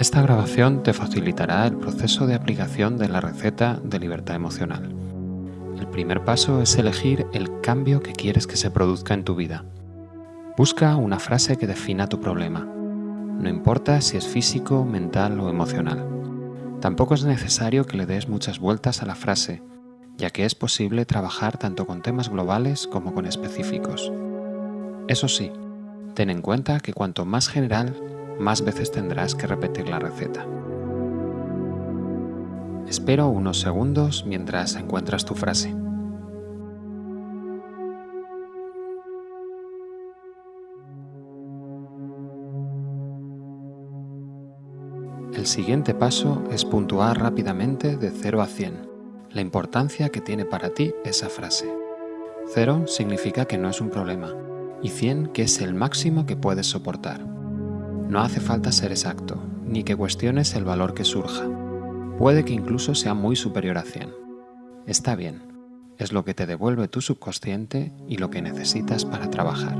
Esta grabación te facilitará el proceso de aplicación de la receta de libertad emocional. El primer paso es elegir el cambio que quieres que se produzca en tu vida. Busca una frase que defina tu problema. No importa si es físico, mental o emocional. Tampoco es necesario que le des muchas vueltas a la frase, ya que es posible trabajar tanto con temas globales como con específicos. Eso sí, ten en cuenta que cuanto más general, más veces tendrás que repetir la receta. Espero unos segundos mientras encuentras tu frase. El siguiente paso es puntuar rápidamente de 0 a 100, la importancia que tiene para ti esa frase. 0 significa que no es un problema y 100 que es el máximo que puedes soportar. No hace falta ser exacto, ni que cuestiones el valor que surja. Puede que incluso sea muy superior a 100. Está bien, es lo que te devuelve tu subconsciente y lo que necesitas para trabajar.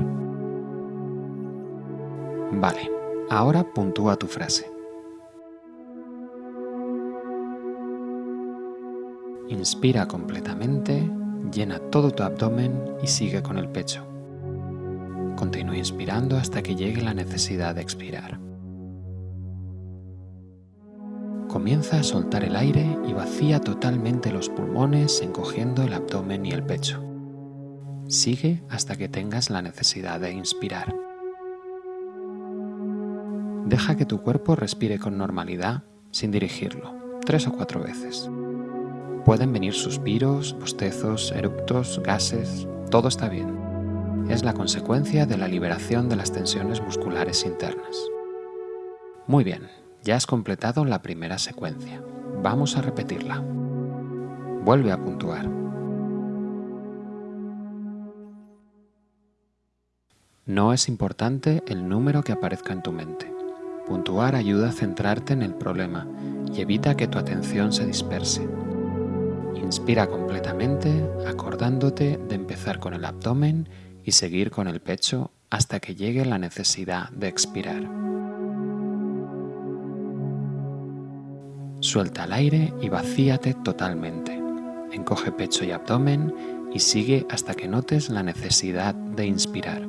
Vale, ahora puntúa tu frase. Inspira completamente, llena todo tu abdomen y sigue con el pecho. Continúa inspirando hasta que llegue la necesidad de expirar. Comienza a soltar el aire y vacía totalmente los pulmones encogiendo el abdomen y el pecho. Sigue hasta que tengas la necesidad de inspirar. Deja que tu cuerpo respire con normalidad sin dirigirlo, tres o cuatro veces. Pueden venir suspiros, bostezos, eructos, gases, todo está bien es la consecuencia de la liberación de las tensiones musculares internas. Muy bien, ya has completado la primera secuencia. Vamos a repetirla. Vuelve a puntuar. No es importante el número que aparezca en tu mente. Puntuar ayuda a centrarte en el problema y evita que tu atención se disperse. Inspira completamente, acordándote de empezar con el abdomen y seguir con el pecho hasta que llegue la necesidad de expirar. Suelta el aire y vacíate totalmente. Encoge pecho y abdomen y sigue hasta que notes la necesidad de inspirar.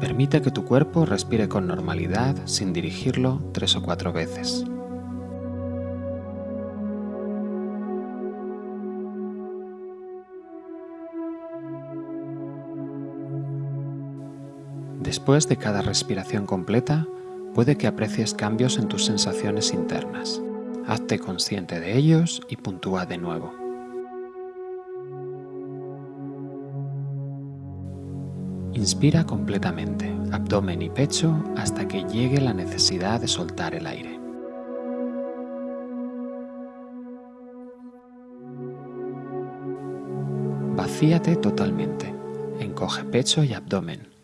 Permite que tu cuerpo respire con normalidad sin dirigirlo tres o cuatro veces. Después de cada respiración completa, puede que aprecies cambios en tus sensaciones internas. Hazte consciente de ellos y puntúa de nuevo. Inspira completamente, abdomen y pecho, hasta que llegue la necesidad de soltar el aire. Vacíate totalmente. Encoge pecho y abdomen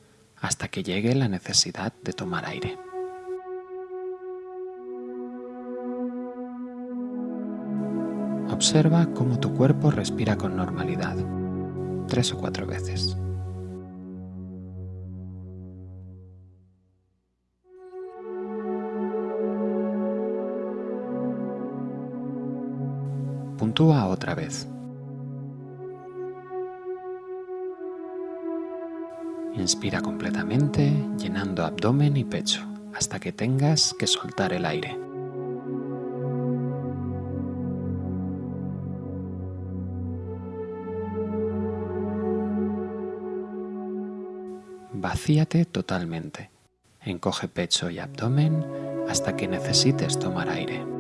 hasta que llegue la necesidad de tomar aire. Observa cómo tu cuerpo respira con normalidad, tres o cuatro veces. Puntúa otra vez. Inspira completamente, llenando abdomen y pecho, hasta que tengas que soltar el aire. Vacíate totalmente. Encoge pecho y abdomen hasta que necesites tomar aire.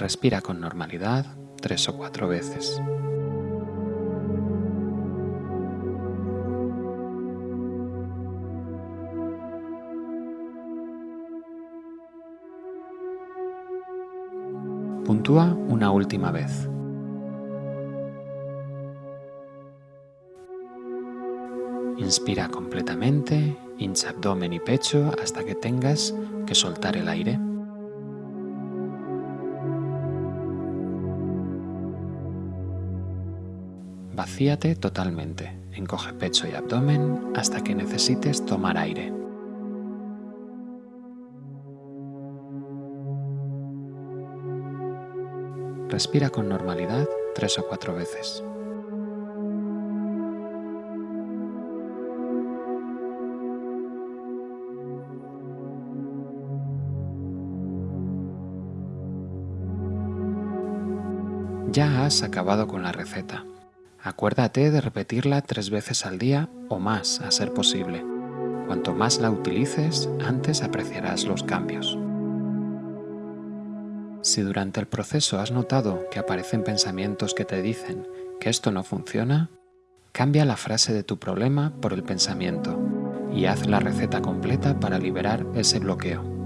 Respira con normalidad tres o cuatro veces. Puntúa una última vez. Inspira completamente, hincha abdomen y pecho hasta que tengas que soltar el aire. Vacíate totalmente, encoge pecho y abdomen hasta que necesites tomar aire. Respira con normalidad tres o cuatro veces. Ya has acabado con la receta. Acuérdate de repetirla tres veces al día o más a ser posible. Cuanto más la utilices, antes apreciarás los cambios. Si durante el proceso has notado que aparecen pensamientos que te dicen que esto no funciona, cambia la frase de tu problema por el pensamiento y haz la receta completa para liberar ese bloqueo.